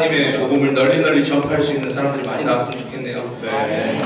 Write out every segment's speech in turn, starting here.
하나님의 복음을 널리 널리 전파할 수 있는 사람들이 많이 나왔으면 좋겠네요. 네.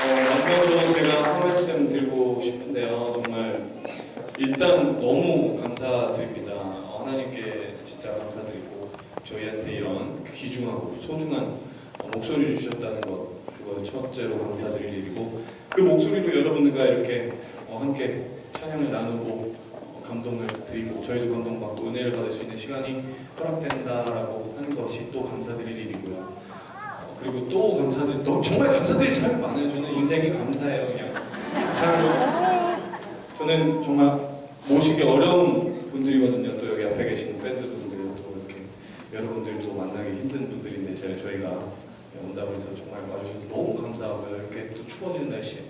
어, 먼저 제가 한 말씀 드리고 싶은데요. 정말 일단 너무 감사드립니다. 어, 하나님께 진짜 감사드리고 저희한테 이런 귀중하고 소중한 어, 목소리를 주셨다는 것 그거 첫째로 감사드릴 일이고 그 목소리로 여러분들과 이렇게 어, 함께 찬양을 나누고 어, 감동을 드리고 저희도 감동받고 은혜를 받을 수 있는 시간이 허락된다라고 하는 것이 또 감사드릴 일이고요. 어, 그리고 또 감사드릴 또 정말 감사드릴 사람이 많아요. 저는 인생이 감사해요. 그냥 저는 정말 모시기 어려운 분들이거든요. 또 여기 앞에 계신 밴드 분들 또 이렇게 여러분들도 만나기 힘든 분들인데 저희가 온다고 해서 정말 와주셔서 너무 감사하고요. 이렇게 또 추워지는 날씨에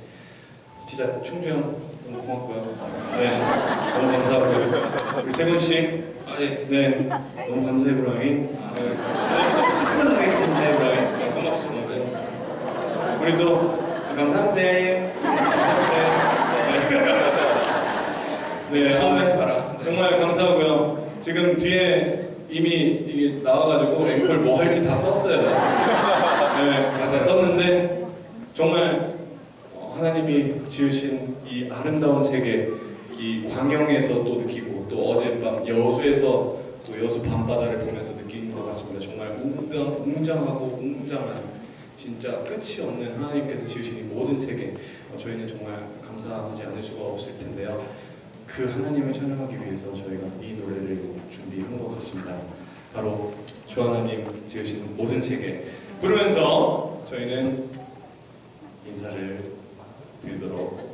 진짜 충주 형 너무 고맙고요. 네, 너무 감사하고요. 우리 세건 씨, 아, 예, 네, 너무 감사해 브라이. 아, 네. 상당하게 감사해 브라이. 네, 고맙습니다. 네. 우리도 감사합니다. 네, 처음에 마라. 정말 감사하고요. 지금 뒤에 이미 이게 나와가지고 앵콜 뭐 할지 다 떴어요. 네, 맞아 떴는데 정말 어, 하나님이 지으신 이 아름다운 세계, 이 광영에서 또 느끼고 또 어젯밤 여수에서 또 여수 밤바다를 보면서 느끼는 것 같습니다. 정말 웅장, 웅장하고 웅장한 진짜 끝이 없는 하나님께서 지으신 이 모든 세계 어, 저희는 정말 감사하지 않을 수가 없을 텐데요. 그 하나님을 찬양하기 위해서 저희가 이 노래를 준비한 것 같습니다. 바로 주 하나님 지으신 모든 세계 부르면서 저희는 인사를 드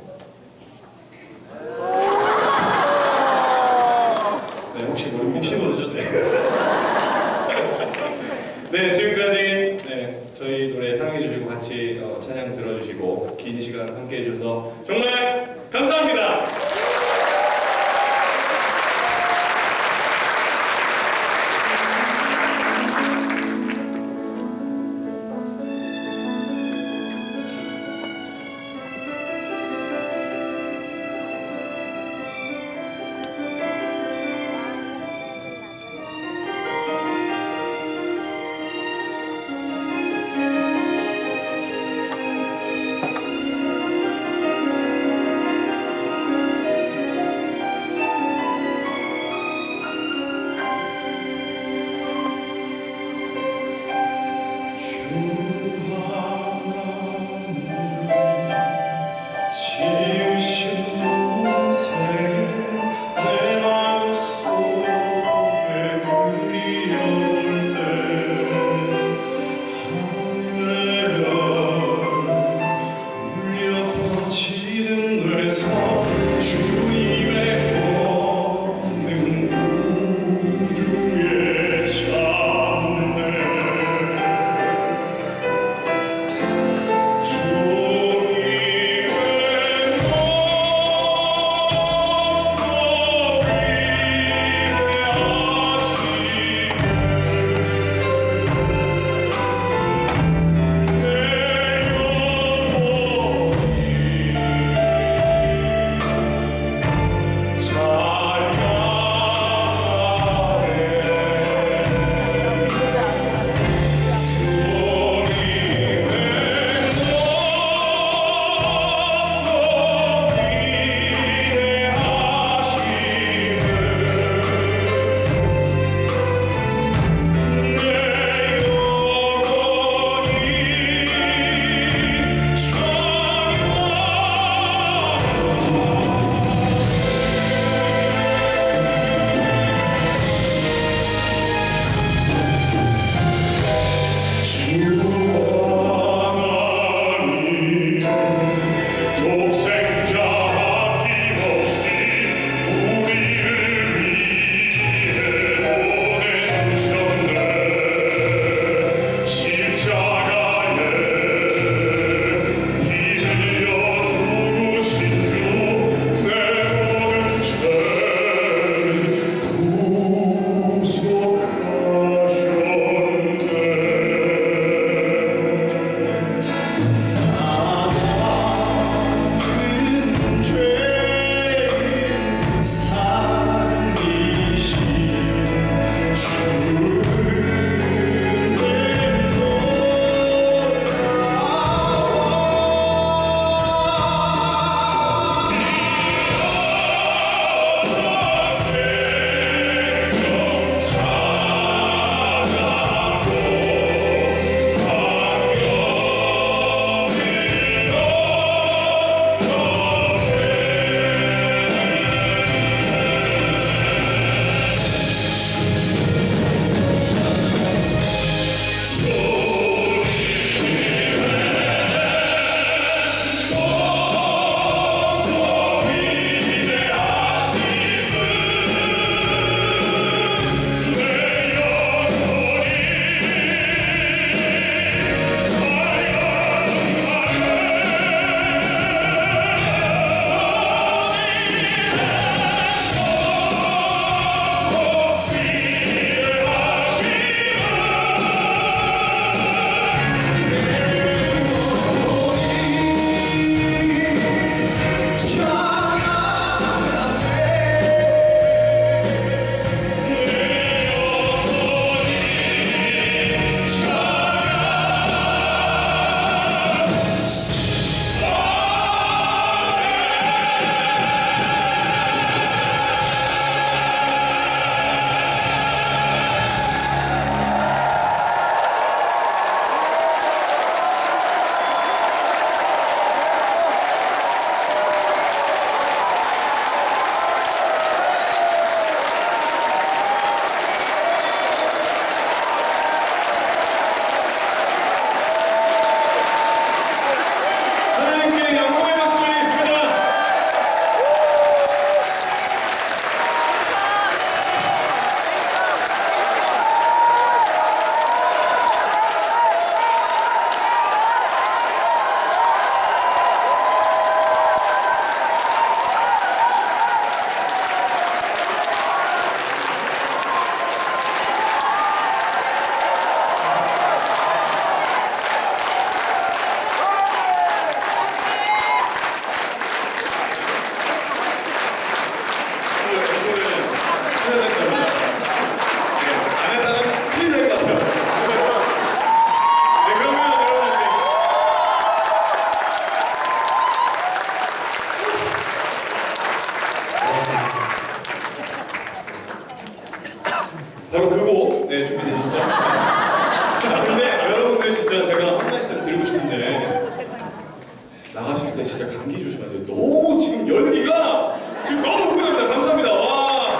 때 진짜 감기 조심하세요. 너무 지금 열기가 지금 너무 흥분합니다. 감사합니다. 와.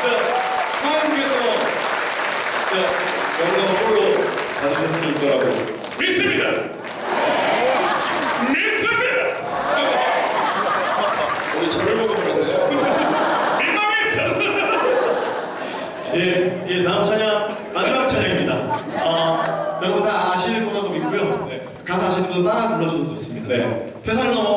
진짜 하나님께서 진짜 영광을 홀로 가지셨을 거라고 믿습니다. 믿습니다. 우리 저를 보고 그러세요? 민망했어. 예, 예, 다음 찬 어, 따라 불러주셔도 좋습니다. 네. 회사를 넘어